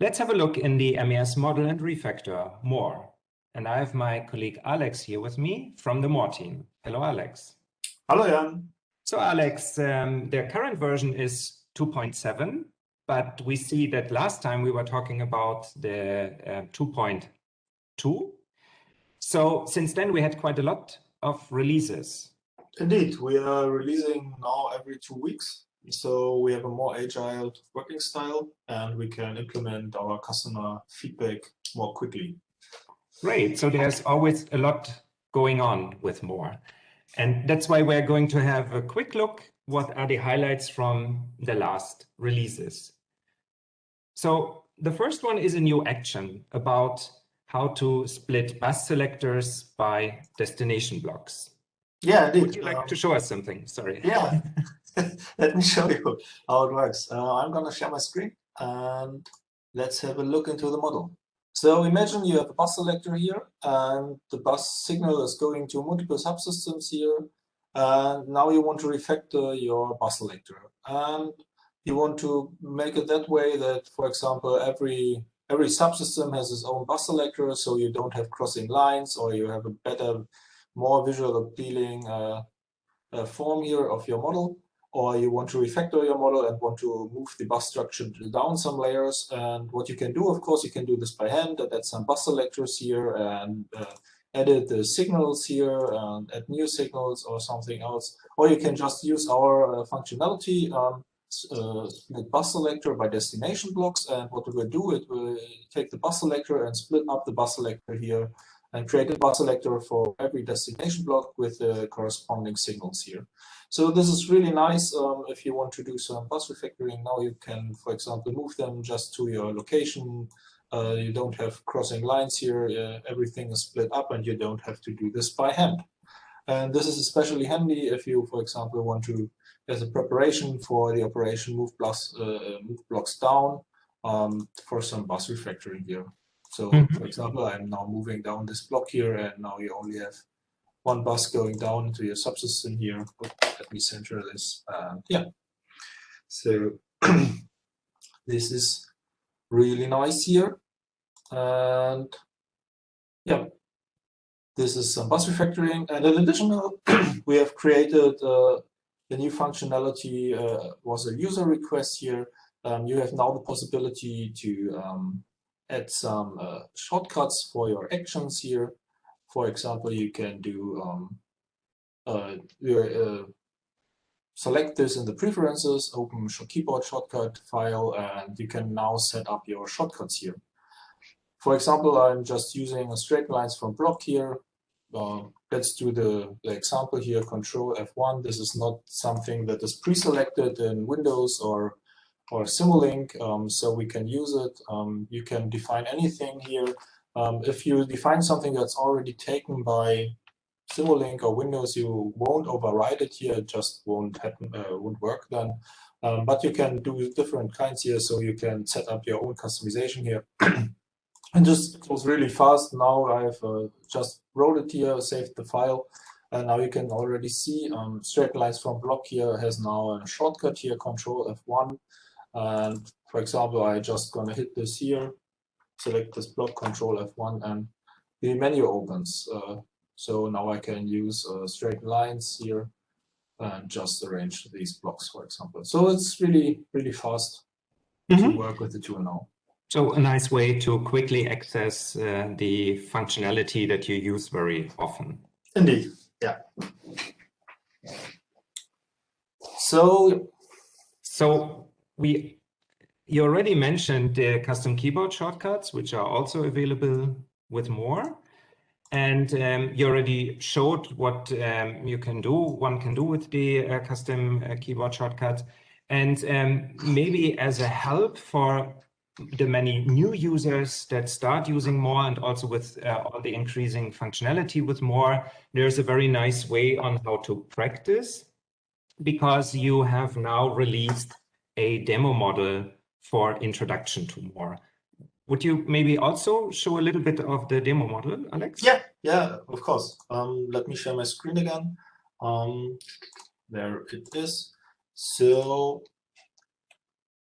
Let's have a look in the MES model and refactor more. And I have my colleague Alex here with me from the more team. Hello, Alex. Hello, Jan. So Alex, um, the current version is 2.7, but we see that last time we were talking about the uh, 2.2. So since then we had quite a lot of releases. Indeed, we are releasing now every two weeks. So we have a more agile working style and we can implement our customer feedback more quickly. Great. So there's always a lot going on with more. And that's why we're going to have a quick look what are the highlights from the last releases. So the first one is a new action about how to split bus selectors by destination blocks. Yeah, indeed. Would you like um, to show us something? Sorry. Yeah, let me show you how it works. Uh, I'm going to share my screen and let's have a look into the model. So imagine you have a bus selector here and the bus signal is going to multiple subsystems here. And now you want to refactor your bus selector. And you want to make it that way that, for example, every every subsystem has its own bus selector, so you don't have crossing lines, or you have a better, more visual appealing uh, uh, form here of your model, or you want to refactor your model and want to move the bus structure down some layers. And what you can do, of course, you can do this by hand, add some bus selectors here and uh, edit the signals here and add new signals or something else. Or you can just use our uh, functionality um, uh, split bus selector by destination blocks. And what it will do, it will take the bus selector and split up the bus selector here and create a bus selector for every destination block with the corresponding signals here. So this is really nice um, if you want to do some bus refactoring. Now you can, for example, move them just to your location. Uh, you don't have crossing lines here. Uh, everything is split up and you don't have to do this by hand. And this is especially handy if you, for example, want to as a preparation for the operation move blocks, uh, move blocks down um, for some bus refactoring here. So, mm -hmm. for example, I'm now moving down this block here, and now you only have one bus going down into your subsystem here. let me center this. Uh, yeah. So this is really nice here. And yeah, this is some bus refactoring. And in addition, we have created uh, the new functionality uh, was a user request here. Um, you have now the possibility to um, add some uh, shortcuts for your actions here. For example, you can do um, uh, uh select this in the preferences, open keyboard shortcut file, and you can now set up your shortcuts here. For example, I'm just using a straight lines from block here. Uh, let's do the, the, example here, Control F1. This is not something that is pre-selected in Windows or or Simulink, um, so we can use it. Um, you can define anything here. Um, if you define something that's already taken by Simulink or Windows, you won't override it here. It just won't happen, uh, won't work then. Um, but you can do different kinds here, so you can set up your own customization here. and just was really fast. Now I've uh, just wrote it here, saved the file, and now you can already see um, straight lines from block here has now a shortcut here, Control F1. And for example, I just gonna hit this here, select this block, Control F1, and the menu opens. Uh, so now I can use uh, straight lines here and just arrange these blocks, for example. So it's really, really fast mm -hmm. to mm-hmm. work with the tool now. So a nice way to quickly access uh, the functionality that you use very often. Indeed, yeah. So, so we you already mentioned the custom keyboard shortcuts, which are also available with more. And um, you already showed what um, you can do, one can do with the uh, custom uh, keyboard shortcuts. And um, maybe as a help for the many new users that start using more and also with uh, all the increasing functionality with more, there's a very nice way on how to practice because you have now released a demo model for introduction to more. Would you maybe also show a little bit of the demo model, Alex? Yeah, yeah, of course. Um, let me share my screen again. Um, there it is. So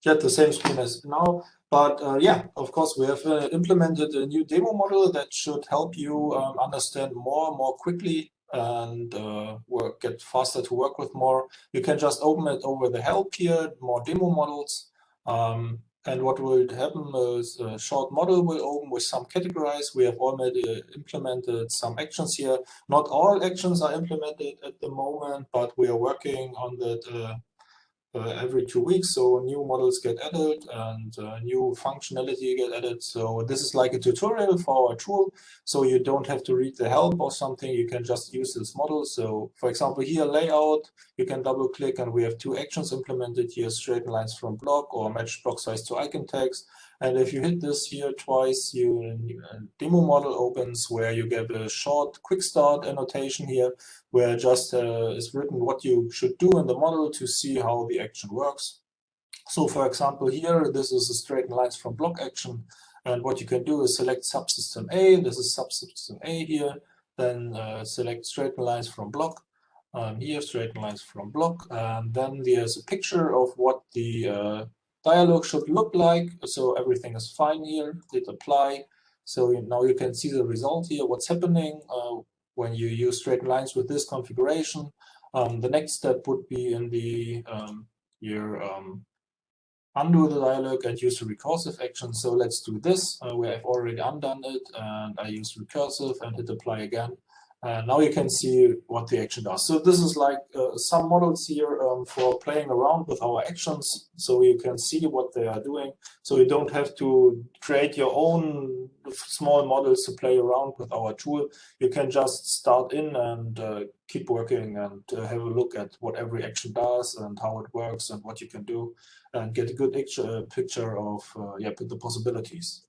get the same screen as now. But uh, yeah, of course, we have uh, implemented a new demo model that should help you um, understand more more quickly and uh, work, get faster to work with more. You can just open it over the help here, more demo models. Um, and what will happen is a short model will open with some categories. We have already implemented some actions here. Not all actions are implemented at the moment, but we are working on that uh, uh, every two weeks. So new models get added and uh, new functionality get added. So this is like a tutorial for our tool. So you don't have to read the help or something. You can just use this model. So for example, here layout, you can double click and we have two actions implemented here, straighten lines from block or match block size to icon text. And if you hit this here twice, you a demo model opens where you get a short quick start annotation here, where just uh, is written what you should do in the model to see how the action works. So for example, here, this is a straighten lines from block action. And what you can do is select subsystem A. This is subsystem A here. Then uh, select straighten lines from block. Um, here, straighten lines from block. And then there's a picture of what the uh, dialog should look like. So everything is fine here, hit apply. So now you can see the result here, what's happening uh, when you use straight lines with this configuration. Um, the next step would be in the um, your um, undo the dialog and use the recursive action. So let's do this, uh, where I've already undone it and I use recursive and hit apply again. And now you can see what the action does. So this is like uh, some models here um, for playing around with our actions. So you can see what they are doing. So you don't have to create your own small models to play around with our tool. You can just start in and uh, keep working and uh, have a look at what every action does and how it works and what you can do and get a good picture, picture of uh, yeah, the possibilities.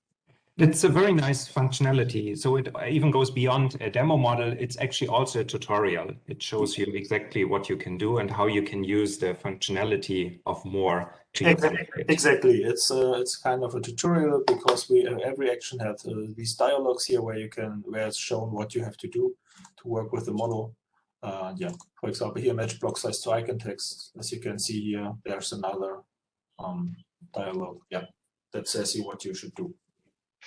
It's a very nice functionality. So it even goes beyond a demo model. It's actually also a tutorial. It shows you exactly what you can do and how you can use the functionality of more. exactly. exactly. It's uh, it's kind of a tutorial because we uh, every action has uh, these dialogues here where you can where it's shown what you have to do to work with the model. Uh, yeah, for example, here match block size to icon text. As you can see here, there's another um, dialogue. Yeah, that says you what you should do.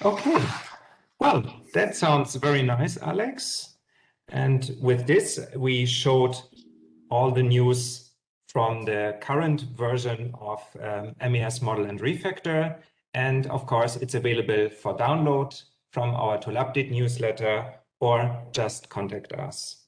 Okay, well, that sounds very nice, Alex. And with this, we showed all the news from the current version of um, MES Model and Refactor. And of course, it's available for download from our Tool Update newsletter or just contact us.